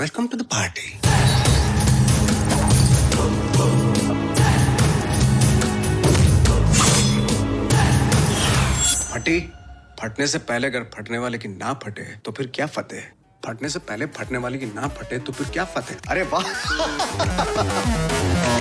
Welcome to the party फटी? फटने से पहले अगर फटने वाले की ना फटे तो फिर क्या फतेह फटने से पहले फटने वाले की ना फटे तो फिर क्या फतेह अरे वाह!